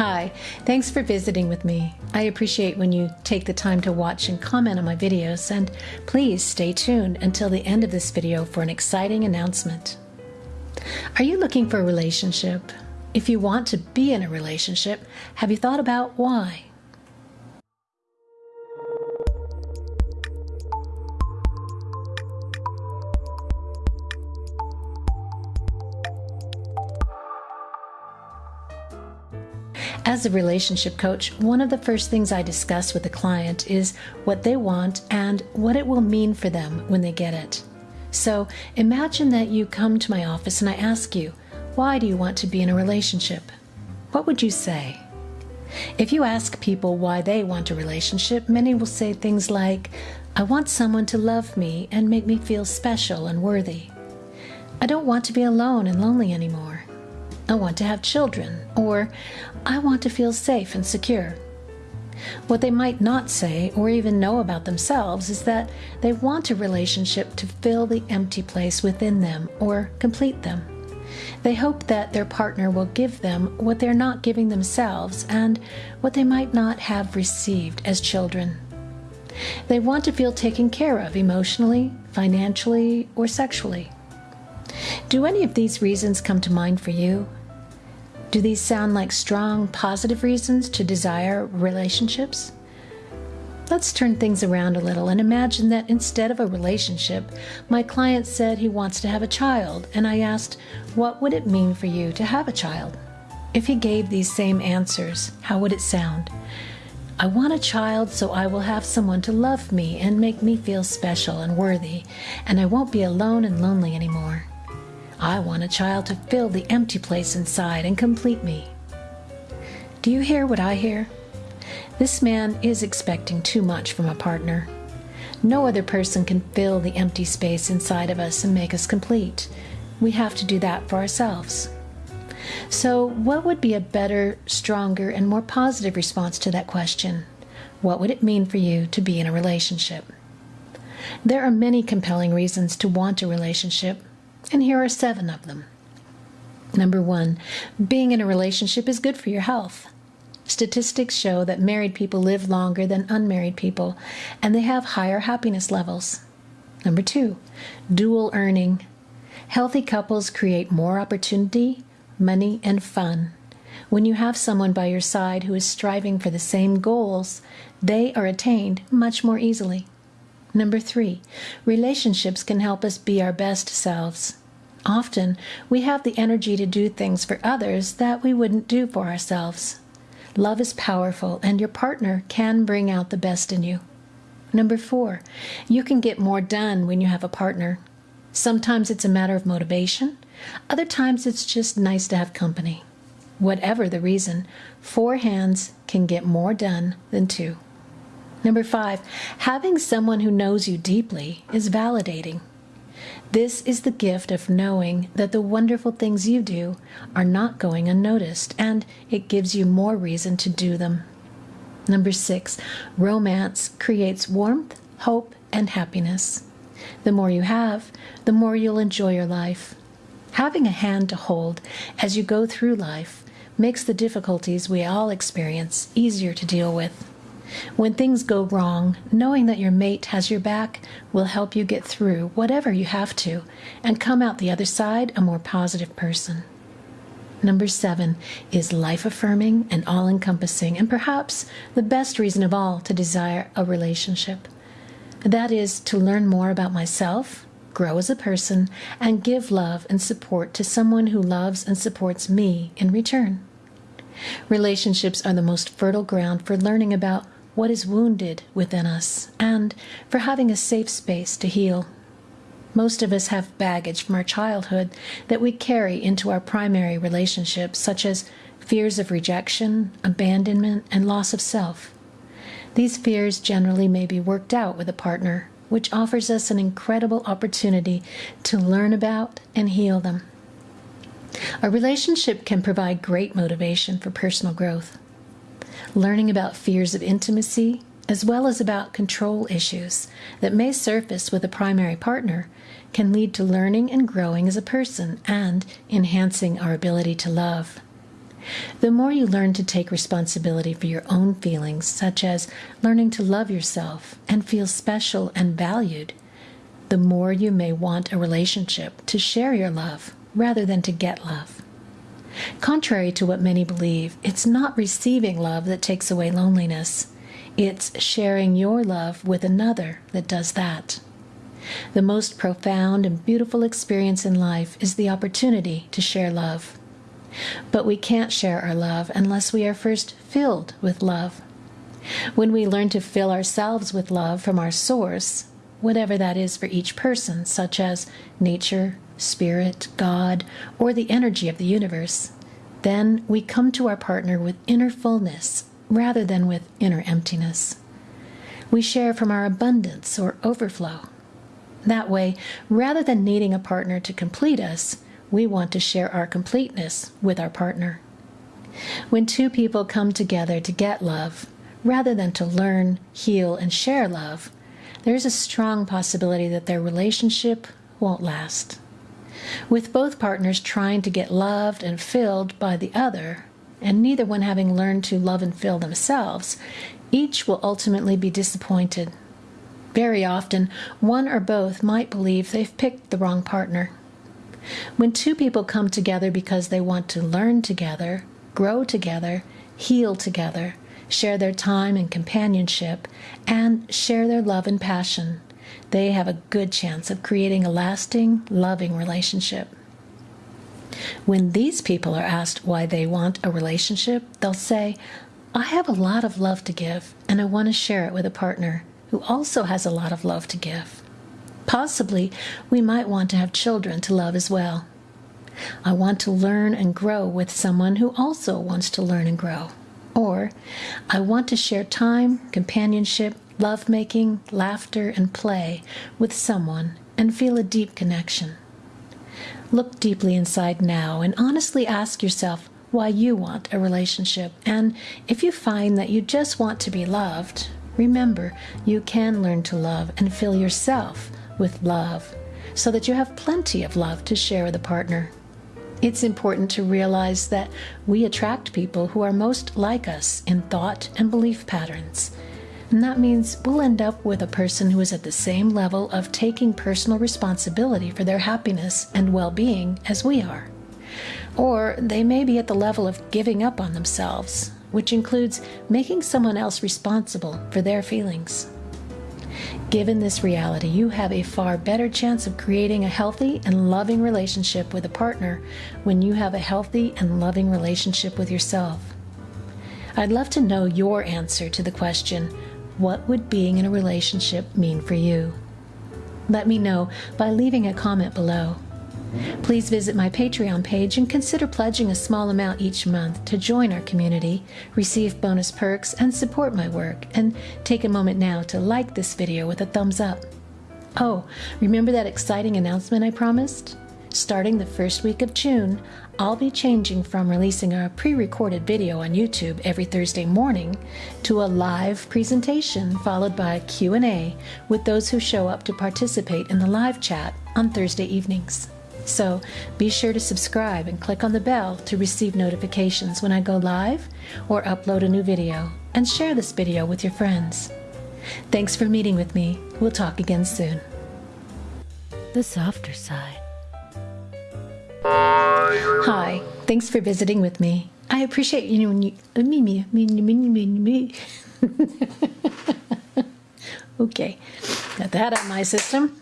Hi, thanks for visiting with me. I appreciate when you take the time to watch and comment on my videos, and please stay tuned until the end of this video for an exciting announcement. Are you looking for a relationship? If you want to be in a relationship, have you thought about why? As a relationship coach, one of the first things I discuss with a client is what they want and what it will mean for them when they get it. So imagine that you come to my office and I ask you, why do you want to be in a relationship? What would you say? If you ask people why they want a relationship, many will say things like, I want someone to love me and make me feel special and worthy. I don't want to be alone and lonely anymore. I want to have children, or I want to feel safe and secure. What they might not say or even know about themselves is that they want a relationship to fill the empty place within them or complete them. They hope that their partner will give them what they're not giving themselves and what they might not have received as children. They want to feel taken care of emotionally, financially, or sexually. Do any of these reasons come to mind for you? Do these sound like strong, positive reasons to desire relationships? Let's turn things around a little and imagine that instead of a relationship, my client said he wants to have a child, and I asked, What would it mean for you to have a child? If he gave these same answers, how would it sound? I want a child so I will have someone to love me and make me feel special and worthy, and I won't be alone and lonely anymore. I want a child to fill the empty place inside and complete me. Do you hear what I hear? This man is expecting too much from a partner. No other person can fill the empty space inside of us and make us complete. We have to do that for ourselves. So, what would be a better, stronger, and more positive response to that question? What would it mean for you to be in a relationship? There are many compelling reasons to want a relationship, and here are seven of them. Number one, being in a relationship is good for your health. Statistics show that married people live longer than unmarried people, and they have higher happiness levels. Number two, dual earning. Healthy couples create more opportunity, money, and fun. When you have someone by your side who is striving for the same goals, they are attained much more easily. Number three, relationships can help us be our best selves. Often, we have the energy to do things for others that we wouldn't do for ourselves. Love is powerful, and your partner can bring out the best in you. Number four, you can get more done when you have a partner. Sometimes it's a matter of motivation, other times it's just nice to have company. Whatever the reason, four hands can get more done than two. Number five, having someone who knows you deeply is validating. This is the gift of knowing that the wonderful things you do are not going unnoticed, and it gives you more reason to do them. Number six, romance creates warmth, hope, and happiness. The more you have, the more you'll enjoy your life. Having a hand to hold as you go through life makes the difficulties we all experience easier to deal with. When things go wrong, knowing that your mate has your back will help you get through whatever you have to and come out the other side a more positive person. Number seven is life affirming and all encompassing, and perhaps the best reason of all to desire a relationship. That is to learn more about myself, grow as a person, and give love and support to someone who loves and supports me in return. Relationships are the most fertile ground for learning about what is wounded within us and for having a safe space to heal. Most of us have baggage from our childhood that we carry into our primary relationships, such as fears of rejection, abandonment, and loss of self. These fears generally may be worked out with a partner, which offers us an incredible opportunity to learn about and heal them. A relationship can provide great motivation for personal growth learning about fears of intimacy, as well as about control issues that may surface with a primary partner, can lead to learning and growing as a person and enhancing our ability to love. The more you learn to take responsibility for your own feelings, such as learning to love yourself and feel special and valued, the more you may want a relationship to share your love rather than to get love. Contrary to what many believe, it's not receiving love that takes away loneliness. It's sharing your love with another that does that. The most profound and beautiful experience in life is the opportunity to share love. But we can't share our love unless we are first filled with love. When we learn to fill ourselves with love from our source, whatever that is for each person, such as nature, spirit, God, or the energy of the universe, then we come to our partner with inner fullness rather than with inner emptiness. We share from our abundance or overflow. That way, rather than needing a partner to complete us, we want to share our completeness with our partner. When two people come together to get love, rather than to learn, heal, and share love, there's a strong possibility that their relationship won't last. With both partners trying to get loved and filled by the other, and neither one having learned to love and fill themselves, each will ultimately be disappointed. Very often, one or both might believe they've picked the wrong partner. When two people come together because they want to learn together, grow together, heal together, share their time and companionship, and share their love and passion, they have a good chance of creating a lasting, loving relationship. When these people are asked why they want a relationship, they'll say, I have a lot of love to give, and I want to share it with a partner who also has a lot of love to give. Possibly, we might want to have children to love as well. I want to learn and grow with someone who also wants to learn and grow. Or, I want to share time, companionship, lovemaking, laughter, and play with someone and feel a deep connection. Look deeply inside now and honestly ask yourself why you want a relationship. And if you find that you just want to be loved, remember you can learn to love and fill yourself with love so that you have plenty of love to share with a partner. It's important to realize that we attract people who are most like us in thought and belief patterns. And that means we'll end up with a person who is at the same level of taking personal responsibility for their happiness and well being as we are. Or they may be at the level of giving up on themselves, which includes making someone else responsible for their feelings. Given this reality, you have a far better chance of creating a healthy and loving relationship with a partner when you have a healthy and loving relationship with yourself. I'd love to know your answer to the question what would being in a relationship mean for you? Let me know by leaving a comment below. Please visit my Patreon page and consider pledging a small amount each month to join our community, receive bonus perks, and support my work. And take a moment now to like this video with a thumbs up. Oh, remember that exciting announcement I promised? Starting the first week of June, I'll be changing from releasing a pre recorded video on YouTube every Thursday morning to a live presentation followed by a Q&A with those who show up to participate in the live chat on Thursday evenings. So be sure to subscribe and click on the bell to receive notifications when I go live or upload a new video, and share this video with your friends. Thanks for meeting with me. We'll talk again soon. The softer side. Hi, thanks for visiting with me. I appreciate you when you me me me me me me. okay, got that of my system.